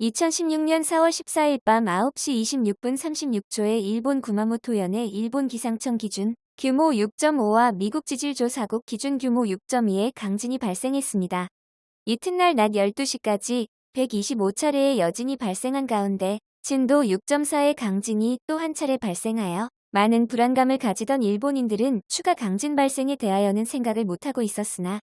2016년 4월 14일 밤 9시 26분 36초에 일본 구마모토현의 일본 기상청 기준 규모 6.5와 미국 지질조사국 기준 규모 6.2의 강진이 발생했습니다. 이튿날 낮 12시까지 125차례의 여진이 발생한 가운데 진도 6.4의 강진이 또 한 차례 발생하여 많은 불안감을 가지던 일본인들은 추가 강진 발생에 대하여는 생각을 못하고 있었으나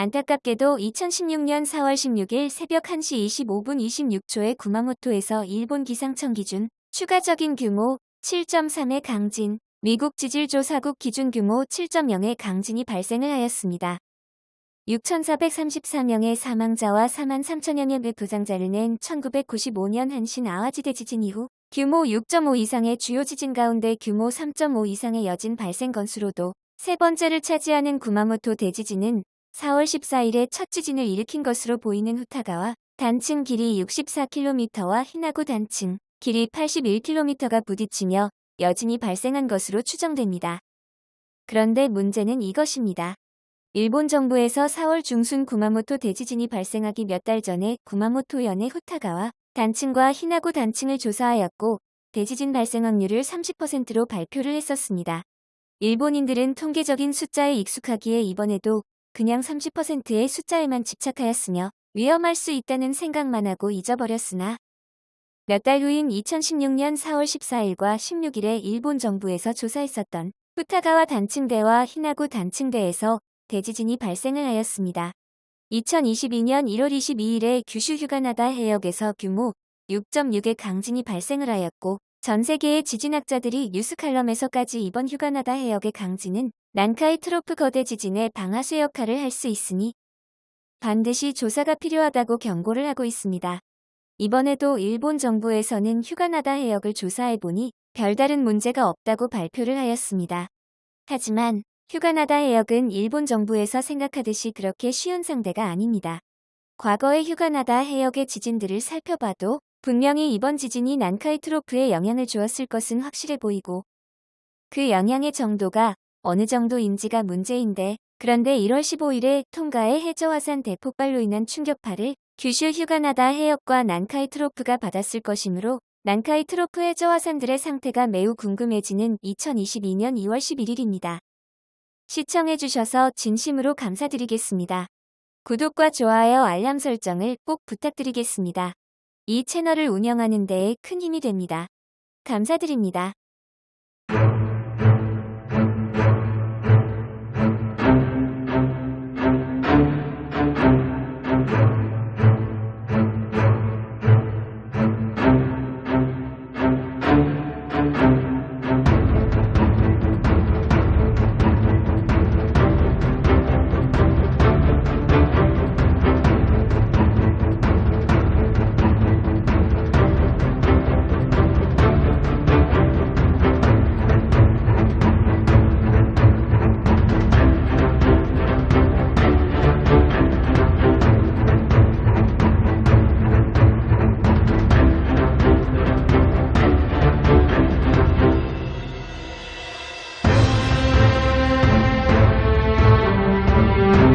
안타깝게도 2016년 4월 16일 새벽 1시 25분 26초에 구마모토에서 일본 기상청 기준 추가적인 규모 7.3의 강진, 미국 지질조사국 기준 규모 7.0의 강진이 발생을 하였습니다. 6,434명의 사망자와 4만 3천여 명의 부상자를 낸 1995년 한신 아와지대 지진 이후 규모 6.5 이상의 주요 지진 가운데 규모 3.5 이상의 여진 발생 건수로도 세 번째를 차지하는 구마모토 대지진은 4월 14일에 첫 지진을 일으킨 것으로 보이는 후타가와 단층 길이 64km와 히나구 단층 길이 81km가 부딪히며 여진이 발생한 것으로 추정됩니다. 그런데 문제는 이것입니다. 일본 정부에서 4월 중순 구마모토 대지진이 발생하기 몇 달 전에 구마모토현의 후타가와 단층과 히나구 단층을 조사하였고 대지진 발생 확률을 30%로 발표를 했었습니다. 일본인들은 통계적인 숫자에 익숙하기에 이번에도 그냥 30%의 숫자에만 집착하였으며 위험할 수 있다는 생각만 하고 잊어버렸으나 몇 달 후인 2016년 4월 14일과 16일에 일본 정부에서 조사했었던 후타가와 단층대와 히나구 단층대에서 대지진이 발생을 하였습니다. 2022년 1월 22일에 규슈 휴가나다 해역에서 규모 6.6의 강진이 발생을 하였고 전 세계의 지진학자들이 뉴스 칼럼에서까지 이번 휴가나다 해역의 강진은 난카이 트로프 거대 지진의 방아쇠 역할을 할 수 있으니 반드시 조사가 필요하다고 경고를 하고 있습니다. 이번에도 일본 정부에서는 휴가나다 해역을 조사해보니 별다른 문제가 없다고 발표를 하였습니다. 하지만 휴가나다 해역은 일본 정부에서 생각하듯이 그렇게 쉬운 상대가 아닙니다. 과거의 휴가나다 해역의 지진들을 살펴봐도 분명히 이번 지진이 난카이 트로프에 영향을 주었을 것은 확실해 보이고 그 영향의 정도가 어느 정도인지가 문제인데 그런데 1월 15일에 통가의 해저화산 대폭발로 인한 충격파를 규슈 휴가나다 해역과 난카이 트로프가 받았을 것이므로 난카이 트로프 해저화산들의 상태가 매우 궁금해지는 2022년 2월 11일입니다. 시청해주셔서 진심으로 감사드리겠습니다. 구독과 좋아요 알람 설정을 꼭 부탁드리겠습니다. 이 채널을 운영하는 데에 큰 힘이 됩니다. 감사드립니다.